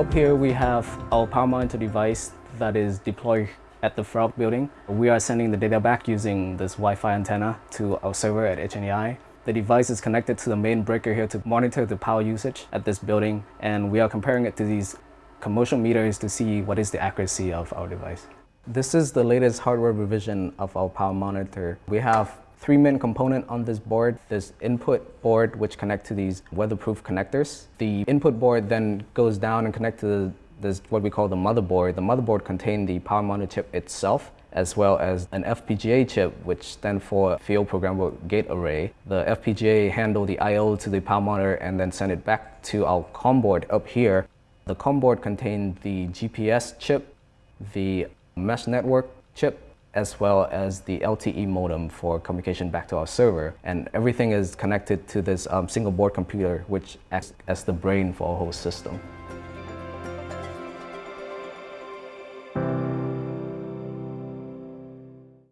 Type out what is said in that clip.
Up here we have our power monitor device that is deployed at the front building. We are sending the data back using this Wi-Fi antenna to our server at HNEI. The device is connected to the main breaker here to monitor the power usage at this building and we are comparing it to these commercial meters to see what is the accuracy of our device. This is the latest hardware revision of our power monitor. We have three main component on this board. This input board which connect to these weatherproof connectors. The input board then goes down and connect to the, this what we call the motherboard. The motherboard contains the power monitor chip itself as well as an FPGA chip, which stands for Field Programmable Gate Array. The FPGA handle the I.O. to the power monitor and then send it back to our COM board up here. The COM board contains the GPS chip, the mesh network chip, as well as the LTE modem for communication back to our server. And everything is connected to this um, single board computer, which acts as the brain for our whole system.